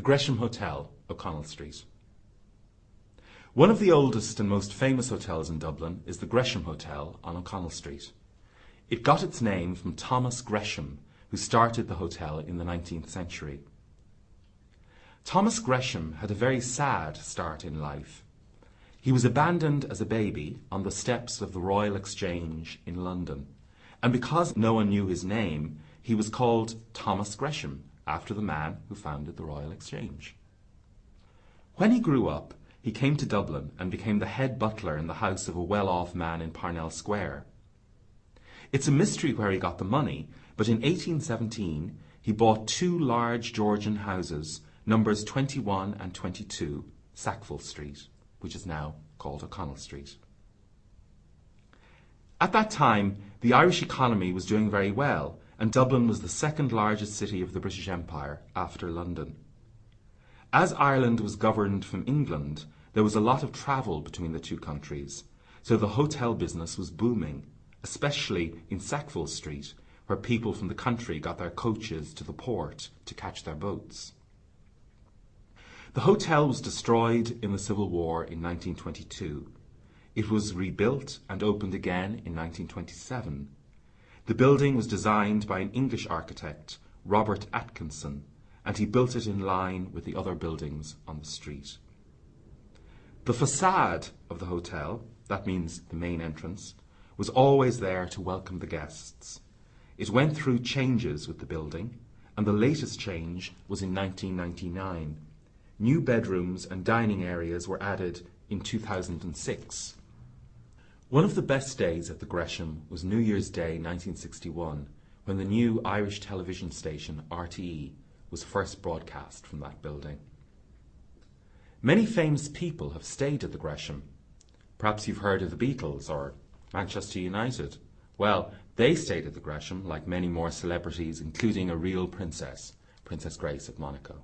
The Gresham Hotel, O'Connell Street. One of the oldest and most famous hotels in Dublin is the Gresham Hotel on O'Connell Street. It got its name from Thomas Gresham, who started the hotel in the 19th century. Thomas Gresham had a very sad start in life. He was abandoned as a baby on the steps of the Royal Exchange in London, and because no one knew his name, he was called Thomas Gresham, after the man who founded the Royal Exchange. When he grew up, he came to Dublin and became the head butler in the house of a well-off man in Parnell Square. It's a mystery where he got the money, but in 1817 he bought two large Georgian houses, numbers 21 and 22, Sackville Street, which is now called O'Connell Street. At that time, the Irish economy was doing very well, and Dublin was the second largest city of the British Empire after London. As Ireland was governed from England, there was a lot of travel between the two countries, so the hotel business was booming, especially in Sackville Street, where people from the country got their coaches to the port to catch their boats. The hotel was destroyed in the Civil War in 1922. It was rebuilt and opened again in 1927 the building was designed by an English architect, Robert Atkinson, and he built it in line with the other buildings on the street. The facade of the hotel, that means the main entrance, was always there to welcome the guests. It went through changes with the building, and the latest change was in 1999. New bedrooms and dining areas were added in 2006. One of the best days at the Gresham was New Year's Day 1961, when the new Irish television station RTE was first broadcast from that building. Many famous people have stayed at the Gresham. Perhaps you've heard of the Beatles or Manchester United. Well, they stayed at the Gresham like many more celebrities, including a real princess, Princess Grace of Monaco.